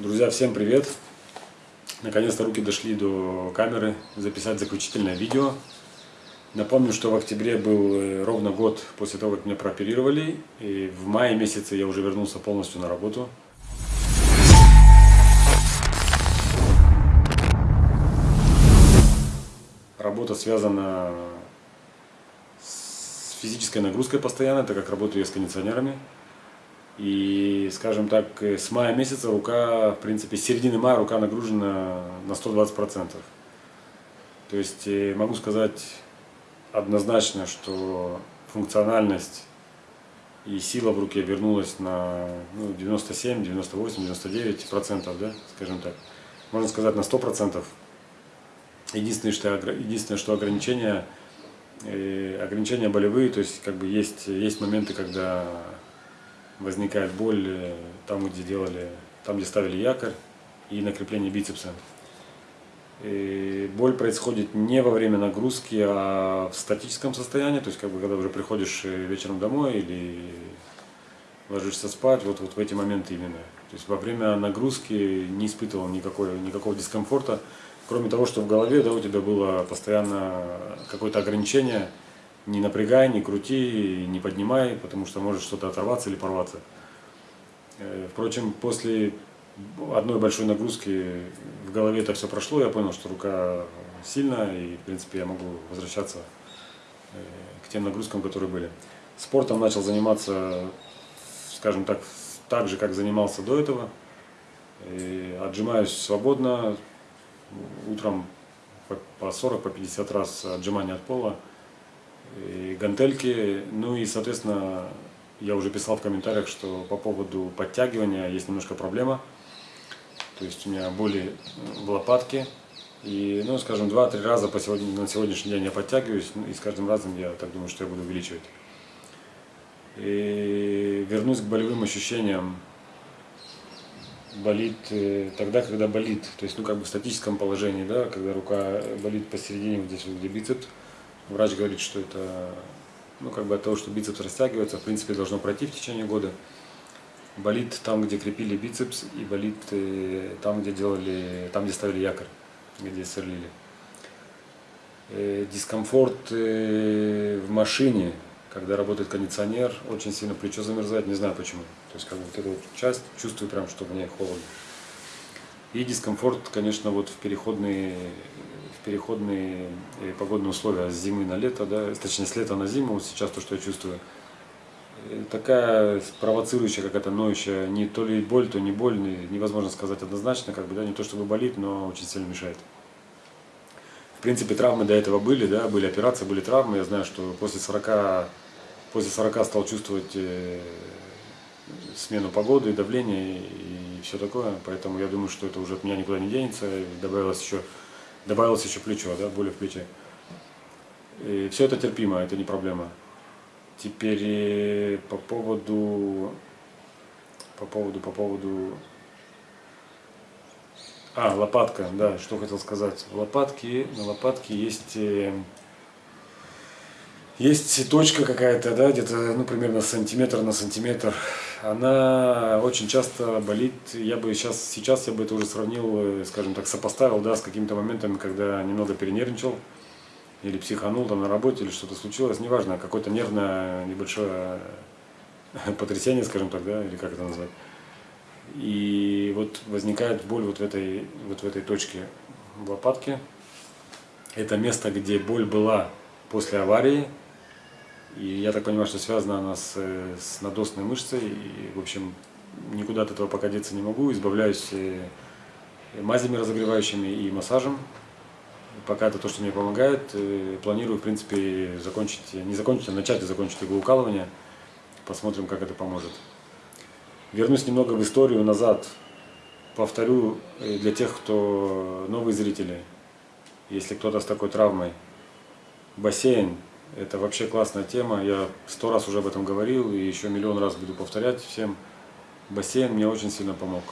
Друзья, всем привет! Наконец-то руки дошли до камеры записать заключительное видео. Напомню, что в октябре был э, ровно год после того, как меня прооперировали. И в мае месяце я уже вернулся полностью на работу. Работа связана с физической нагрузкой постоянно, так как работаю я с кондиционерами. И, скажем так, с мая месяца рука, в принципе, с середины мая рука нагружена на 120%. То есть э, могу сказать однозначно, что функциональность и сила в руке вернулась на ну, 97, 98, 99 процентов, да, скажем так. Можно сказать на 100 процентов. Единственное, что, единственное, что ограничения, э, ограничения болевые, то есть как бы есть, есть моменты, когда возникает боль э, там, где делали, там, где ставили якорь и накрепление бицепса. И боль происходит не во время нагрузки, а в статическом состоянии, то есть как бы когда уже приходишь э, вечером домой или ложишься спать, вот, вот в эти моменты именно. То есть во время нагрузки не испытывал никакой, никакого дискомфорта, кроме того, что в голове да, у тебя было постоянно какое-то ограничение, не напрягай, не крути, не поднимай, потому что может что-то оторваться или порваться. Э, впрочем, после одной большой нагрузки в голове это все прошло, я понял, что рука сильная и, в принципе, я могу возвращаться э, к тем нагрузкам, которые были. Спортом начал заниматься, скажем так, так же, как занимался до этого. И отжимаюсь свободно, утром по 40, по 50 раз отжимания от пола и гантельки. Ну и, соответственно, я уже писал в комментариях, что по поводу подтягивания есть немножко проблема. То есть у меня боли в лопатке. И, ну, скажем, два-три раза по сегодня, на сегодняшний день я подтягиваюсь, ну, и с каждым разом я так думаю, что я буду увеличивать. И вернусь к болевым ощущениям. Болит э, тогда, когда болит. То есть, ну, как бы в статическом положении, да, когда рука болит посередине, вот здесь вот, где бицепс, Врач говорит, что это, ну, как бы от того, что бицепс растягивается, в принципе, должно пройти в течение года. Болит там, где крепили бицепс, и болит э, там, где делали, там, где ставили якорь, где сверлили. Э, дискомфорт э, в машине, когда работает кондиционер, очень сильно плечо замерзает, не знаю почему. То есть, как бы вот эту часть чувствую прям, что мне холодно. И дискомфорт, конечно, вот в переходные переходные э, погодные условия с зимы на лето, да, точнее с лета на зиму, вот сейчас то, что я чувствую, э, такая провоцирующая какая-то ноющая, не то ли боль, то не боль, невозможно сказать однозначно, как бы, да, не то чтобы болит, но очень сильно мешает. В принципе, травмы до этого были, да, были операции, были травмы, я знаю, что после 40, после 40 стал чувствовать э, смену погоды, давления все такое, поэтому я думаю, что это уже от меня никуда не денется, добавилось еще Добавилось еще плечо, да, боли в плече. И все это терпимо, это не проблема. Теперь э, по поводу, по поводу, по поводу, а, лопатка, да, что хотел сказать. Лопатки, на лопатке есть, э, есть точка какая-то, да, где-то, ну, примерно сантиметр на сантиметр она очень часто болит. Я бы сейчас, сейчас я бы это уже сравнил, э, скажем так, сопоставил, да, с какими-то моментами, когда немного перенервничал или психанул там на работе, или что-то случилось, неважно, какое-то нервное небольшое потрясение, скажем так, да, или как это назвать. И вот возникает боль вот в этой, вот в этой точке в лопатке. Это место, где боль была после аварии, и я так понимаю, что связана она с, с надосной мышцей. И, в общем, никуда от этого пока деться не могу. Избавляюсь э, мазями разогревающими и массажем. Пока это то, что мне помогает. Э, планирую, в принципе, закончить, не закончить, а начать и закончить иглоукалывание. Посмотрим, как это поможет. Вернусь немного в историю назад. Повторю э, для тех, кто новые зрители. Если кто-то с такой травмой. Бассейн это вообще классная тема. Я сто раз уже об этом говорил и еще миллион раз буду повторять всем. Бассейн мне очень сильно помог.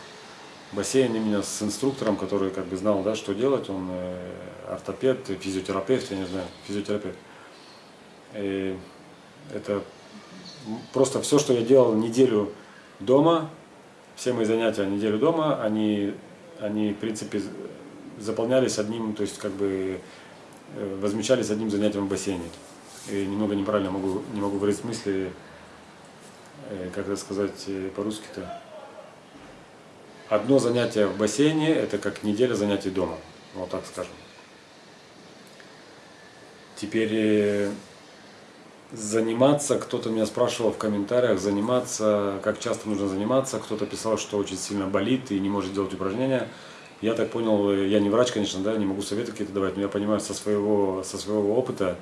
Бассейн именно с инструктором, который как бы знал, да, что делать. Он э, ортопед, физиотерапевт, я не знаю, физиотерапевт. И это просто все, что я делал неделю дома, все мои занятия неделю дома, они, они в принципе заполнялись одним, то есть как бы э, возмещались одним занятием в бассейне. И немного неправильно могу, не могу выразить мысли, э, как это сказать э, по-русски-то. Одно занятие в бассейне – это как неделя занятий дома, вот так скажем. Теперь заниматься, кто-то меня спрашивал в комментариях, заниматься, как часто нужно заниматься, кто-то писал, что очень сильно болит и не может делать упражнения. Я так понял, я не врач, конечно, да, не могу советы какие-то давать, но я понимаю со своего, со своего опыта,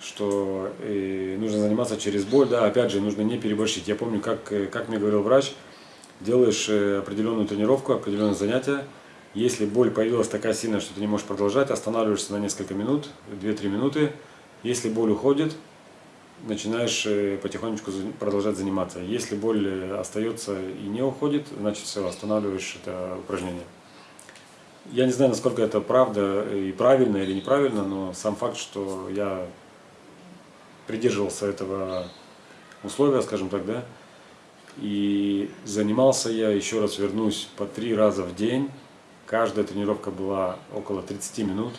что э, нужно заниматься через боль, да, опять же, нужно не переборщить. Я помню, как, э, как мне говорил врач, делаешь э, определенную тренировку, определенное занятие, если боль появилась такая сильная, что ты не можешь продолжать, останавливаешься на несколько минут, 2-3 минуты, если боль уходит, начинаешь потихонечку продолжать заниматься. Если боль остается и не уходит, значит все, останавливаешь это упражнение. Я не знаю, насколько это правда и правильно или неправильно, но сам факт, что я придерживался этого условия, скажем так, да, и занимался я, еще раз вернусь, по три раза в день. Каждая тренировка была около 30 минут.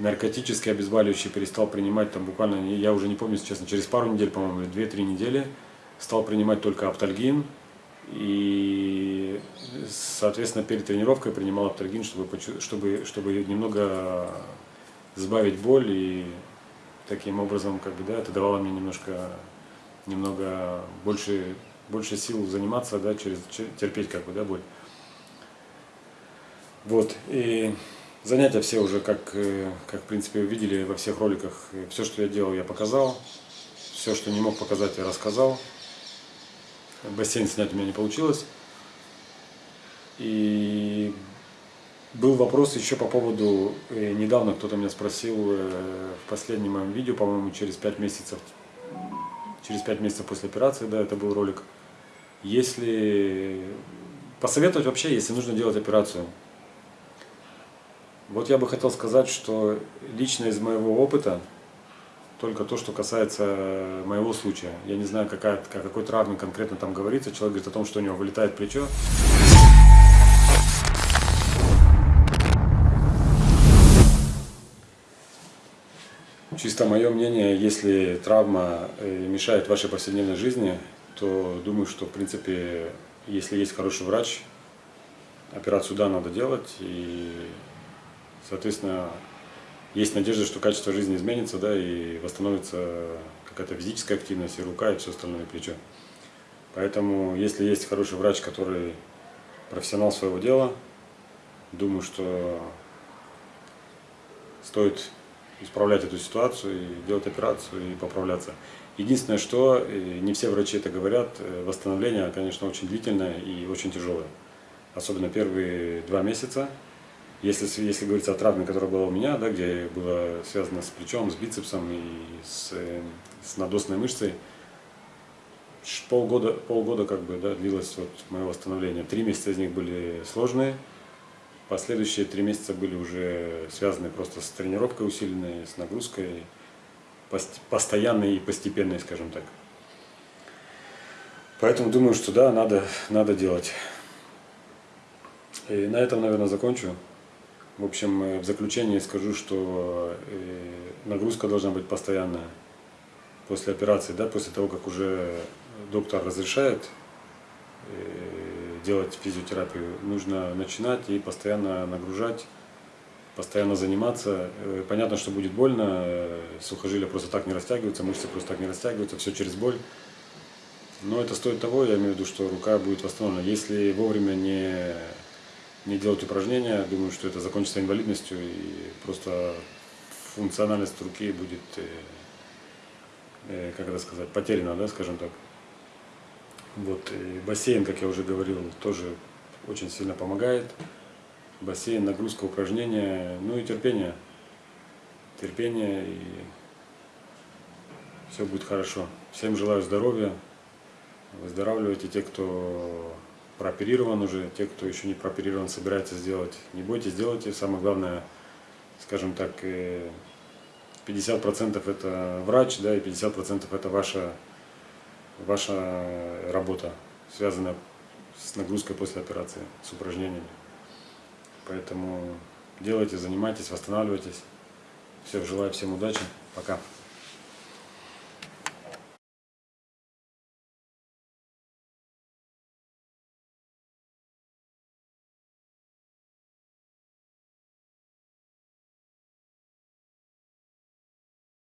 Наркотические обезболивающие перестал принимать там буквально, я уже не помню, честно, через пару недель, по-моему, или 2-3 недели стал принимать только аптальгин. И, соответственно, перед тренировкой принимал аптальгин, чтобы, чтобы, чтобы немного сбавить боль и таким образом, как бы, да, это давало мне немножко, немного больше, больше сил заниматься, да, через, терпеть, как бы, да, боль. Вот, и Занятия все уже, как, э, как в принципе вы видели во всех роликах, все, что я делал, я показал. Все, что не мог показать, я рассказал. Бассейн снять у меня не получилось. И был вопрос еще по поводу, э, недавно кто-то меня спросил э, в последнем моем видео, по-моему, через 5 месяцев, через 5 месяцев после операции, да, это был ролик. Если посоветовать вообще, если нужно делать операцию, вот я бы хотел сказать, что лично из моего опыта, только то, что касается моего случая. Я не знаю, какая, о какой травме конкретно там говорится. Человек говорит о том, что у него вылетает плечо. Чисто мое мнение, если травма э, мешает вашей повседневной жизни, то думаю, что в принципе, если есть хороший врач, операцию да, надо делать. И Соответственно, есть надежда, что качество жизни изменится, да, и восстановится какая-то физическая активность, и рука, и все остальное, и плечо. Поэтому, если есть хороший врач, который профессионал своего дела, думаю, что стоит исправлять эту ситуацию и делать операцию и поправляться. Единственное, что не все врачи это говорят, э, восстановление, конечно, очень длительное и очень тяжелое. Особенно первые два месяца, если, если говорить о травме, которая была у меня, да, где было связано с плечом, с бицепсом и с, с надосной мышцей, полгода, полгода как бы, да, длилось вот мое восстановление. Три месяца из них были сложные, последующие три месяца были уже связаны просто с тренировкой усиленной, с нагрузкой, постоянной и постепенной, скажем так. Поэтому думаю, что да, надо, надо делать. И на этом, наверное, закончу. В общем, э, в заключение скажу, что э, нагрузка должна быть постоянная после операции, да, после того, как уже доктор разрешает э, делать физиотерапию, нужно начинать и постоянно нагружать, постоянно заниматься. Понятно, что будет больно, сухожилия просто так не растягиваются, мышцы просто так не растягиваются, все через боль. Но это стоит того, я имею в виду, что рука будет восстановлена. Если вовремя не не делать упражнения, думаю, что это закончится инвалидностью и просто функциональность руки будет, э, э, как это сказать, потеряна, да, скажем так. Вот, и бассейн, как я уже говорил, тоже очень сильно помогает. Бассейн, нагрузка, упражнения, ну и терпение. Терпение и все будет хорошо. Всем желаю здоровья, выздоравливайте те, кто прооперирован уже, те, кто еще не прооперирован, собирается сделать, не бойтесь, сделайте. Самое главное, скажем так, 50% это врач, да, и 50% это ваша, ваша работа, связанная с нагрузкой после операции, с упражнениями. Поэтому делайте, занимайтесь, восстанавливайтесь. Все, желаю всем удачи. Пока.